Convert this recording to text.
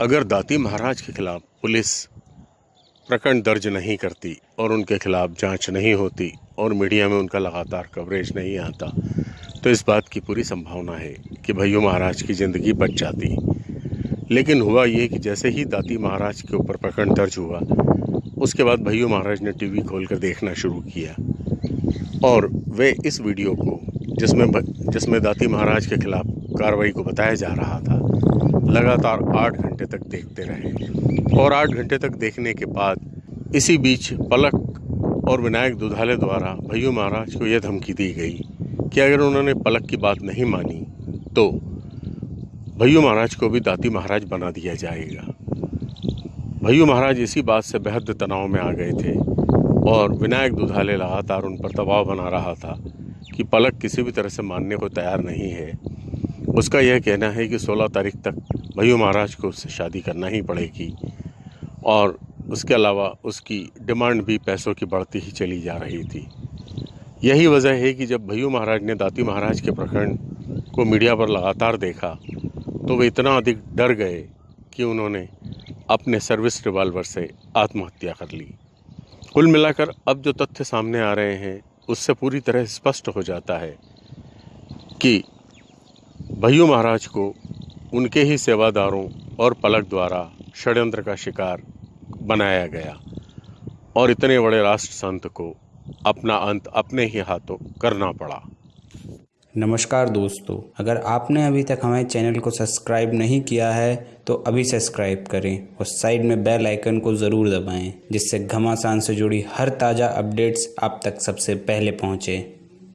अगर दाती महाराज के खिलाफ पुलिस प्रकरण दर्ज नहीं करती और उनके खिलाफ जाँच नहीं होती और मीडिया में उनका लगातार कवरेज नहीं आता तो इस बात की पूरी संभावना है कि भैया महाराज की ज़िंदगी बच जाती। लेकिन हुआ ये कि जैसे ही दाती महाराज के ऊपर प्रकरण दर्ज हुआ, उसके बाद भैया महाराज ने टीवी खोलकर देखना शुरू किया। और वे इस वीडियो को जिसमें जिसमें दाती महाराज के खिलाफ कार्रवाई को बताया जा रहा था। लगातार आठ घंटे तक देखते रहे। और आठ घंटे तक देखने के बाद इसी बीच पलक और विनायक दुधाले द्वारा भैया महाराज को यह धमकी दी गई कि अगर उन्होंने पलक की बात नहीं मानी तो भैयू महाराज को भी दाती महाराज बना दिया जाएगा। भैया महाराज इसी बात से बेहद तनाव में आ गए थे और विनायक दुधाले लगातार उन पर दबाव बना रहा था कि पलक किसी भी तरह से मानने को तैयार नहीं है। उसका यह कहना है कि 16 तारीख तक भैया महाराज को उससे शादी करना ही पड़ेगी और उसके अलावा उसकी डिमांड भी पैसों की बढ़ती ही चली जा रही थी। यही वजह है कि जब भैया महाराज ने दाती महाराज के प्रकरण को मीडिया पर लगातार देखा तो वे इतना अधिक डर गए कि उन्होंने अपने सर्विस रिवाल्वर से आत्महत्या कर ली। कुल मिलाकर अब जो तथ्य सामने आ रहे हैं, उससे पूरी तरह स्पष्ट हो जाता है कि भैयू महाराज को उनके ही सेवादारों और पलक द्वारा षड्यंत्र का शिकार बनाया गया और इतने बड़े राष्ट्र संत को अपना अंत अपने ही हाथों करना पड़ा। नमस्कार दोस्तों, अगर आपने अभी तक हमारे चैनल को सब्सक्राइब नहीं किया है तो अभी सब्सक्राइब करें और साइड में बेल आइकन को ज़रूर दबाएँ, जिससे घमासान से जुड़ी हर ताज़ा अपडेट्स आप तक सबसे पहले पहुँचें।